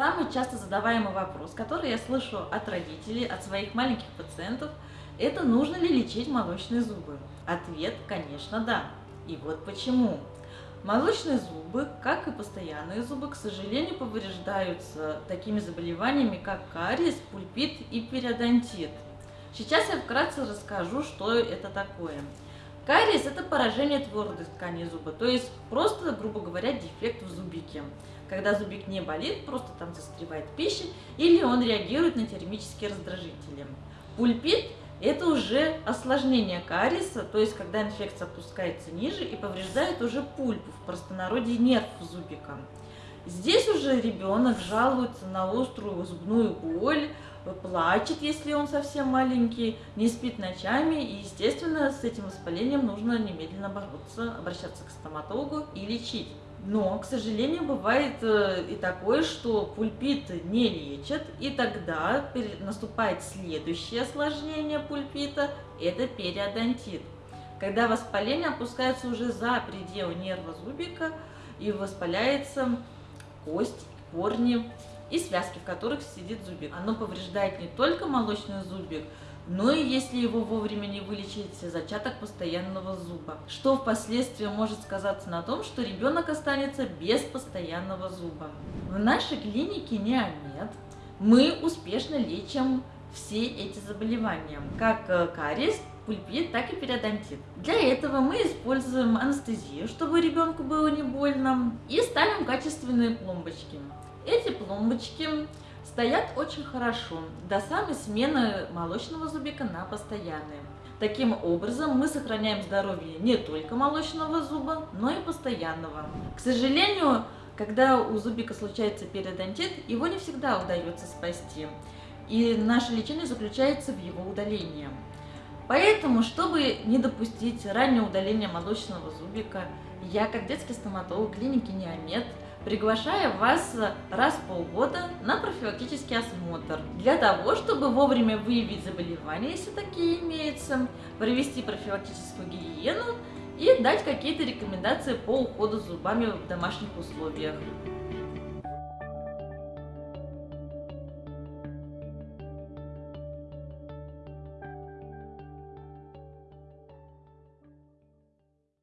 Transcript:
Самый часто задаваемый вопрос, который я слышу от родителей, от своих маленьких пациентов, это нужно ли лечить молочные зубы? Ответ, конечно, да. И вот почему. Молочные зубы, как и постоянные зубы, к сожалению, повреждаются такими заболеваниями, как кариес, пульпит и периодонтит. Сейчас я вкратце расскажу, что это такое. Кариес – это поражение твердой ткани зуба, то есть просто, грубо говоря, дефект в зубике. Когда зубик не болит, просто там застревает пища, или он реагирует на термические раздражители. Пульпит это уже осложнение кариеса, то есть когда инфекция опускается ниже и повреждает уже пульпу, в простонародье нерв зубика. Здесь уже ребенок жалуется на острую зубную боль, плачет, если он совсем маленький, не спит ночами, и, естественно, с этим воспалением нужно немедленно бороться, обращаться к стоматологу и лечить. Но, к сожалению, бывает э, и такое, что пульпит не лечат, и тогда наступает следующее осложнение пульпита – это периодонтит. Когда воспаление опускается уже за пределы нерва зубика и воспаляется кость, корни и связки, в которых сидит зубик. Оно повреждает не только молочный зубик, но и если его вовремя не вылечить, зачаток постоянного зуба, что впоследствии может сказаться на том, что ребенок останется без постоянного зуба. В нашей клинике Неомед мы успешно лечим все эти заболевания, как э, кариес, пульпит, так и периодонтит. Для этого мы используем анестезию, чтобы ребенку было не больно, и ставим качественные пломбочки. Эти пломбочки стоят очень хорошо до самой смены молочного зубика на постоянный. Таким образом, мы сохраняем здоровье не только молочного зуба, но и постоянного. К сожалению, когда у зубика случается периодонтит, его не всегда удается спасти. И наше лечение заключается в его удалении. Поэтому, чтобы не допустить раннее удаление молочного зубика, я, как детский стоматолог клиники Неомед, приглашая вас раз в полгода на профилактический осмотр, для того, чтобы вовремя выявить заболевания, если такие имеются, провести профилактическую гигиену и дать какие-то рекомендации по уходу с зубами в домашних условиях.